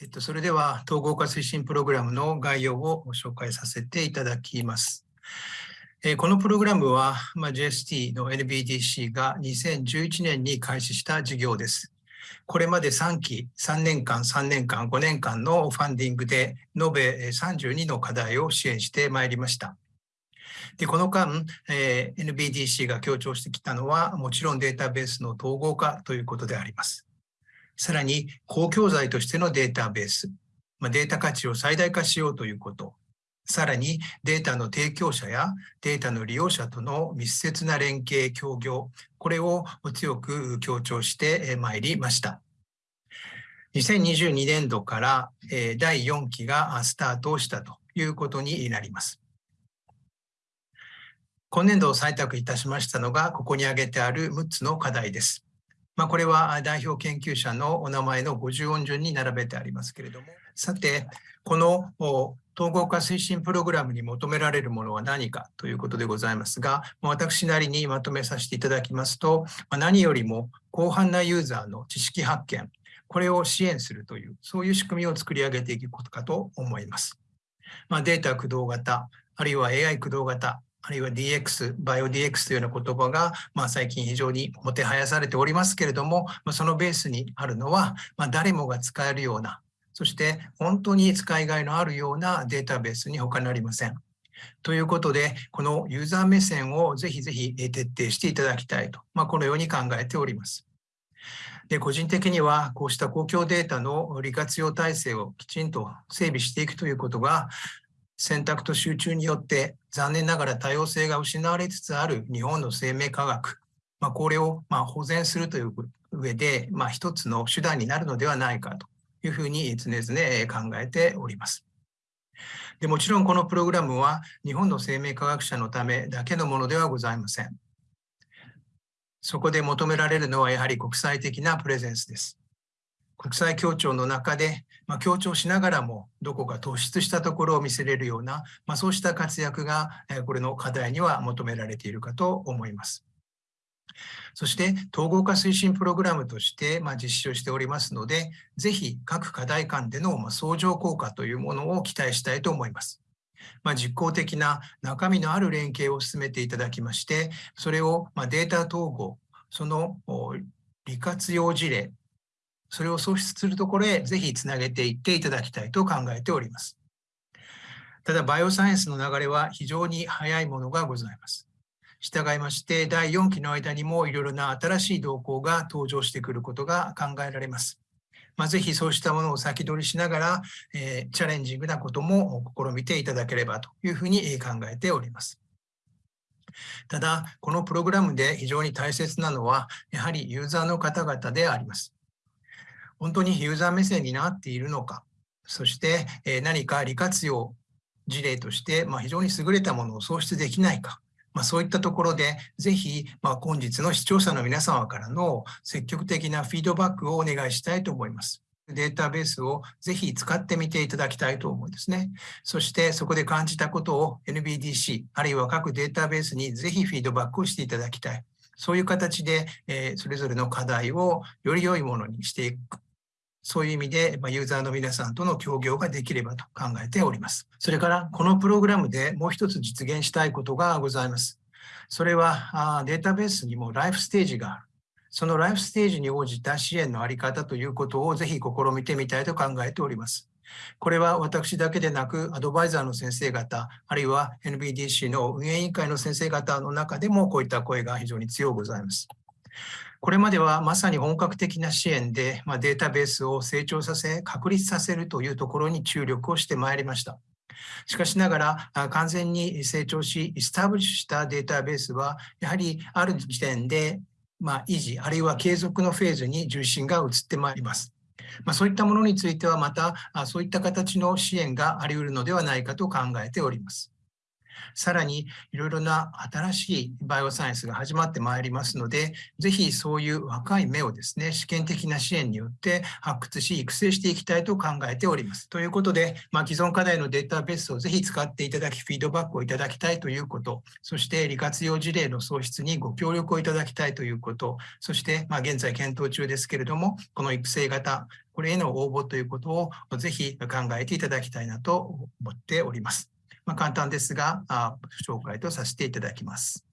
えっと、それでは統合化推進プログラムの概要をご紹介させていただきます。えー、このプログラムは、まあ、JST の NBDC が2011年に開始した事業です。これまで3期、3年間、3年間、5年間のファンディングで延べ32の課題を支援してまいりました。でこの間、えー、NBDC が強調してきたのは、もちろんデータベースの統合化ということであります。さらに公共財としてのデータベース、まあ、データ価値を最大化しようということ、さらにデータの提供者やデータの利用者との密接な連携、協業、これを強く強調してまいりました。2022年度から第4期がスタートしたということになります。今年度採択いたしましたのが、ここに挙げてある6つの課題です。まあ、これは代表研究者のお名前の50音順に並べてありますけれども、さて、この統合化推進プログラムに求められるものは何かということでございますが、私なりにまとめさせていただきますと、何よりも広範なユーザーの知識発見、これを支援するという、そういう仕組みを作り上げていくことかと思います。まあ、データ駆動型、あるいは AI 駆動型、あるいは DX、バイオ DX というような言葉が、まあ、最近非常にもてはやされておりますけれども、まあ、そのベースにあるのは、まあ、誰もが使えるような、そして本当に使いがいのあるようなデータベースに他なりません。ということで、このユーザー目線をぜひぜひ徹底していただきたいと、まあ、このように考えております。で個人的にはこうした公共データの利活用体制をきちんと整備していくということが選択と集中によって残念ながら多様性が失われつつある日本の生命科学、まあ、これをま保全するという上で、まあ、一つの手段になるのではないかというふうに常々考えております。でもちろんこのプログラムは日本の生命科学者のためだけのものではございません。そこで求められるのはやはり国際的なプレゼンスです。国際協調の中で、まあ、協調しながらもどこか突出したところを見せれるような、まあ、そうした活躍がこれの課題には求められているかと思います。そして統合化推進プログラムとしてま実施をしておりますので、ぜひ各課題間でのま相乗効果というものを期待したいと思います。ま、実効的な中身のある連携を進めていただきまして、それをまデータ統合、その利活用事例、それを創出するところへぜひつなげていっていただきたいと考えております。ただ、バイオサイエンスの流れは非常に早いものがございます。従いまして、第4期の間にもいろいろな新しい動向が登場してくることが考えられます。まあ、ぜひそうしたものを先取りしながら、えー、チャレンジングなことも試みていただければというふうに考えております。ただ、このプログラムで非常に大切なのは、やはりユーザーの方々であります。本当にユーザー目線になっているのか、そして何か利活用事例として、ま非常に優れたものを創出できないか、ま、そういったところで、ぜひ、ま本日の視聴者の皆様からの積極的なフィードバックをお願いしたいと思います。データベースをぜひ使ってみていただきたいと思うんですね。そしてそこで感じたことを NBDC、あるいは各データベースにぜひフィードバックをしていただきたい。そういう形で、えそれぞれの課題をより良いものにしていく。そういう意味で、まユーザーの皆さんとの協業ができればと考えております。それから、このプログラムでもう一つ実現したいことがございます。それは、データベースにもライフステージがある。そのライフステージに応じた支援のあり方ということをぜひ試みてみたいと考えております。これは私だけでなく、アドバイザーの先生方、あるいは NBDC の運営委員会の先生方の中でもこういった声が非常に強くございます。これまではまさに本格的な支援で、まあ、データベースを成長させ、確立させるというところに注力をしてまいりました。しかしながら、完全に成長し、スタブリッシュしたデータベースは、やはりある時点で、まあ、維持、あるいは継続のフェーズに重心が移ってまいります。まあ、そういったものについてはまた、そういった形の支援があり得るのではないかと考えております。さらにいろいろな新しいバイオサイエンスが始まってまいりますので、ぜひそういう若い目をですね、試験的な支援によって発掘し、育成していきたいと考えております。ということで、まあ、既存課題のデータベースをぜひ使っていただき、フィードバックをいただきたいということ、そして利活用事例の創出にご協力をいただきたいということ、そしてまあ現在検討中ですけれども、この育成型、これへの応募ということをぜひ考えていただきたいなと思っております。まあ、簡単ですが、紹介とさせていただきます。